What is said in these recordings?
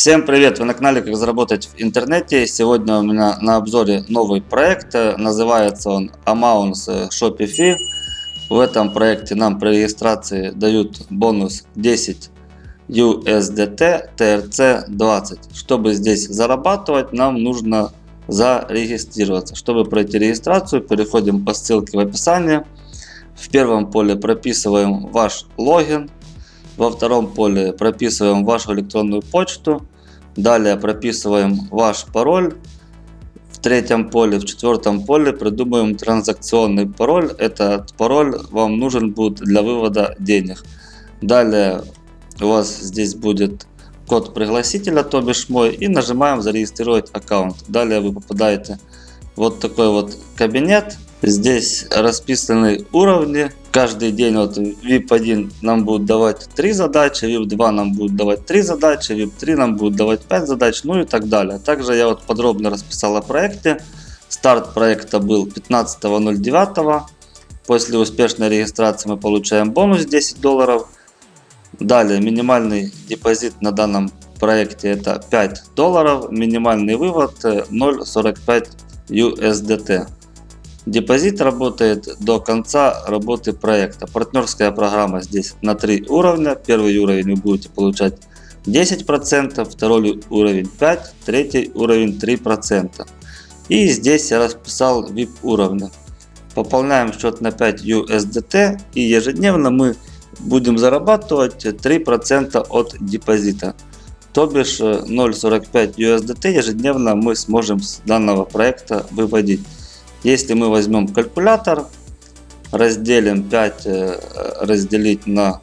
Всем привет! Вы на канале Как заработать в интернете. Сегодня у меня на обзоре новый проект. Называется он Amounts Shopify. В этом проекте нам при регистрации дают бонус 10 USDT TRC 20. Чтобы здесь зарабатывать, нам нужно зарегистрироваться. Чтобы пройти регистрацию, переходим по ссылке в описании. В первом поле прописываем ваш логин во втором поле прописываем вашу электронную почту. Далее прописываем ваш пароль. В третьем поле, в четвертом поле придумаем транзакционный пароль. Этот пароль вам нужен будет для вывода денег. Далее у вас здесь будет код пригласителя, то бишь мой, и нажимаем зарегистрировать аккаунт. Далее вы попадаете в вот такой вот кабинет. Здесь расписаны уровни. Каждый день вот VIP 1 нам будет давать 3 задачи, VIP 2 нам будет давать 3 задачи, VIP 3 нам будет давать 5 задач, ну и так далее. Также я вот подробно расписал о проекте. Старт проекта был 15.09. После успешной регистрации мы получаем бонус 10 долларов. Далее минимальный депозит на данном проекте это 5 долларов. Минимальный вывод 0.45 USDT. Депозит работает до конца работы проекта. Партнерская программа здесь на три уровня. Первый уровень вы будете получать 10%, второй уровень 5%, третий уровень 3%. И здесь я расписал VIP уровня. Пополняем счет на 5 USDT и ежедневно мы будем зарабатывать 3% от депозита. То бишь 0.45 USDT ежедневно мы сможем с данного проекта выводить. Если мы возьмем калькулятор, разделим 5 э, разделить на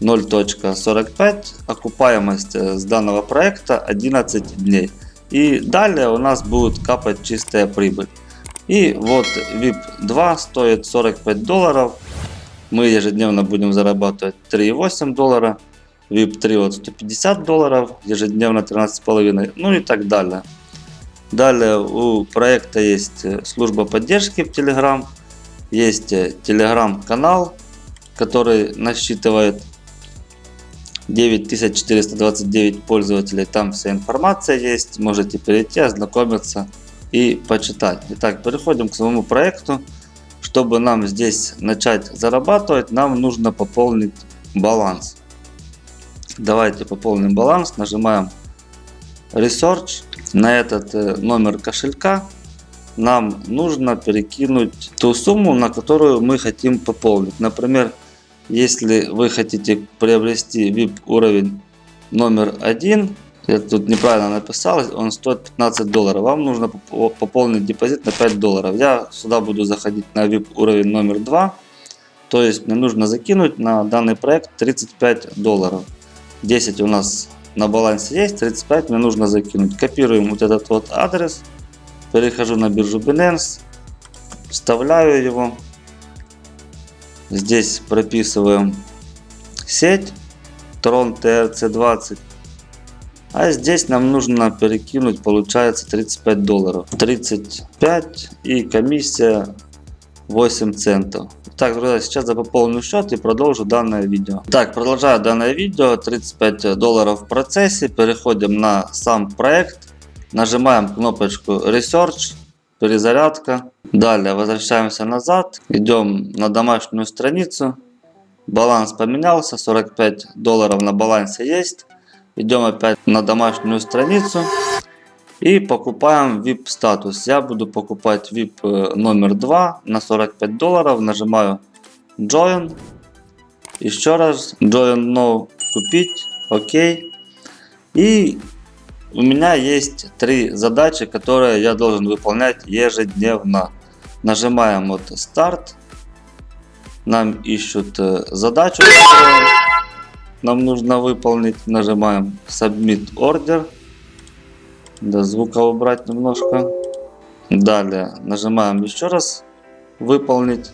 0.45, окупаемость э, с данного проекта 11 дней. И далее у нас будет капать чистая прибыль. И вот VIP 2 стоит 45 долларов. Мы ежедневно будем зарабатывать 3,8 доллара. VIP 3 вот 150 долларов, ежедневно 13,5, ну и так далее. Далее у проекта есть э, служба поддержки в Telegram, есть э, Telegram канал, который насчитывает 9429 пользователей. Там вся информация есть, можете перейти, ознакомиться и почитать. Итак, переходим к самому проекту. Чтобы нам здесь начать зарабатывать, нам нужно пополнить баланс. Давайте пополним баланс, нажимаем Research на этот э, номер кошелька нам нужно перекинуть ту сумму, на которую мы хотим пополнить. Например, если вы хотите приобрести VIP уровень номер один, я тут неправильно написал, он стоит 15 долларов. Вам нужно пополнить депозит на 5 долларов. Я сюда буду заходить на VIP уровень номер 2. То есть мне нужно закинуть на данный проект 35 долларов. 10 у нас на балансе есть, 35 мне нужно закинуть. Копируем вот этот вот адрес, перехожу на биржу Binance, вставляю его. Здесь прописываем сеть Tron TRC20. А здесь нам нужно перекинуть, получается 35 долларов. 35 и комиссия 8 центов. Так, друзья, сейчас я пополню счет и продолжу данное видео. Так, продолжаю данное видео. 35 долларов в процессе. Переходим на сам проект. Нажимаем кнопочку Research, перезарядка. Далее возвращаемся назад. Идем на домашнюю страницу. Баланс поменялся. 45 долларов на балансе есть. Идем опять на домашнюю страницу. И покупаем VIP статус. Я буду покупать VIP э, номер 2 на 45 долларов. Нажимаю Join. Еще раз Join Now купить. Окей. И у меня есть три задачи, которые я должен выполнять ежедневно. Нажимаем вот старт. Нам ищут э, задачу, которую нам нужно выполнить. Нажимаем Submit Order. Да, звука убрать немножко. Далее нажимаем еще раз выполнить.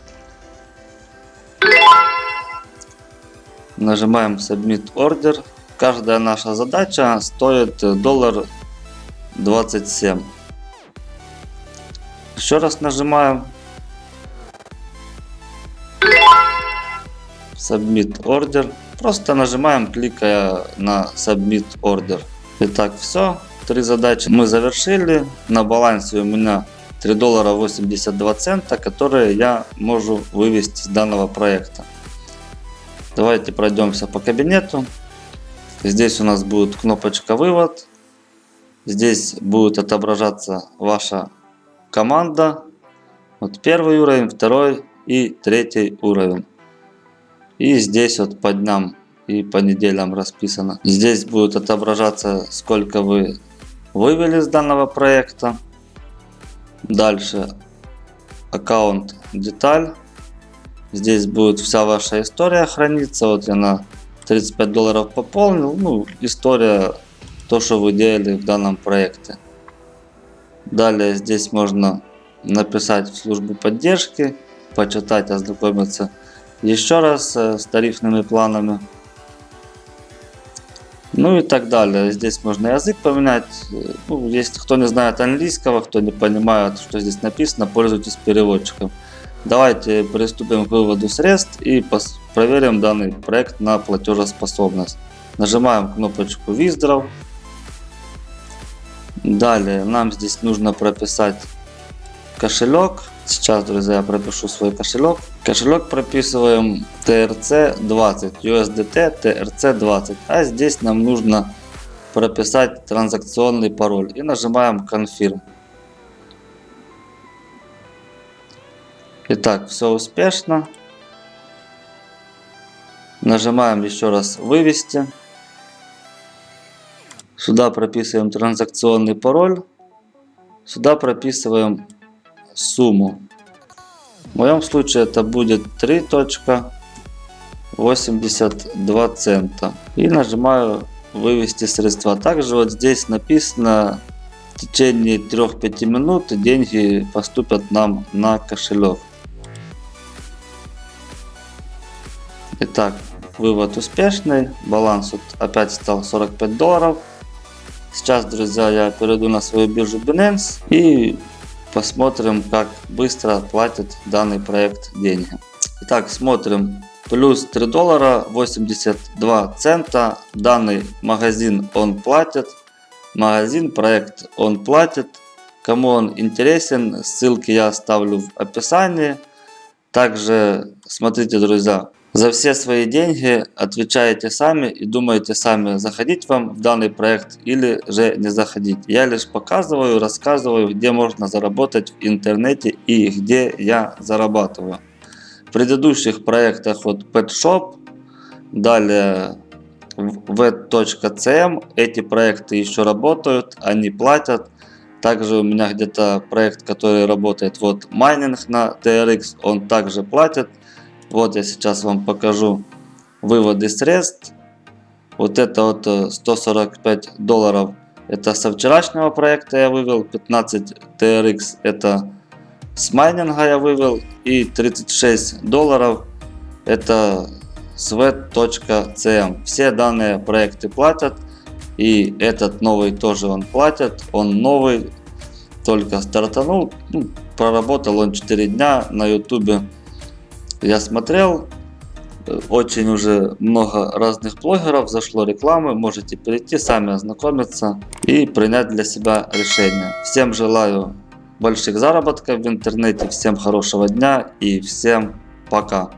Нажимаем Submit Order. Каждая наша задача стоит доллар 27. Еще раз нажимаем. Submit Order. Просто нажимаем, кликая на Submit Order. Итак, все. Три задачи мы завершили. На балансе у меня 3 доллара 82 цента, которые я могу вывести с данного проекта. Давайте пройдемся по кабинету. Здесь у нас будет кнопочка вывод. Здесь будет отображаться ваша команда. Вот первый уровень, второй и третий уровень. И здесь вот по дням и по неделям расписано. Здесь будет отображаться, сколько вы вывели с данного проекта. Дальше аккаунт деталь. Здесь будет вся ваша история храниться. Вот я на 35 долларов пополнил. Ну, история, то, что вы делали в данном проекте. Далее здесь можно написать в службу поддержки, почитать, ознакомиться еще раз э, с тарифными планами. Ну и так далее. Здесь можно язык поменять. Ну, если кто не знает английского, кто не понимает, что здесь написано, пользуйтесь переводчиком. Давайте приступим к выводу средств и проверим данный проект на платежеспособность. Нажимаем кнопочку Withdraw. Далее нам здесь нужно прописать кошелек. Сейчас, друзья, пропишу свой кошелек. Кошелек прописываем TRC20, USDT TRC20. А здесь нам нужно прописать транзакционный пароль. И нажимаем Confirm. Итак, все успешно. Нажимаем еще раз вывести. Сюда прописываем транзакционный пароль. Сюда прописываем сумму. В моем случае это будет 3.82 цента. И нажимаю вывести средства. Также вот здесь написано в течение 3-5 минут деньги поступят нам на кошелек. Итак, вывод успешный. Баланс вот опять стал 45 долларов. Сейчас, друзья, я перейду на свою биржу Binance и посмотрим, как быстро платит данный проект деньги. Итак, смотрим. Плюс 3 доллара 82 цента. Данный магазин он платит. Магазин, проект он платит. Кому он интересен, ссылки я оставлю в описании. Также смотрите, друзья, за все свои деньги отвечаете сами и думаете сами, заходить вам в данный проект или же не заходить. Я лишь показываю, рассказываю, где можно заработать в интернете и где я зарабатываю. В предыдущих проектах вот Pet Shop, далее v.cm, эти проекты еще работают, они платят. Также у меня где-то проект, который работает, вот майнинг на TRX, он также платит. Вот я сейчас вам покажу выводы средств. Вот это вот 145 э, долларов. Это со вчерашнего проекта я вывел. 15 TRX это с майнинга я вывел. И 36 долларов это с v.cm. Все данные проекты платят. И этот новый тоже он платит. Он новый. Только стартанул. Ну, проработал он 4 дня на ютубе я смотрел, очень уже много разных блогеров, зашло рекламы, можете перейти, сами ознакомиться и принять для себя решение. Всем желаю больших заработков в интернете, всем хорошего дня и всем пока.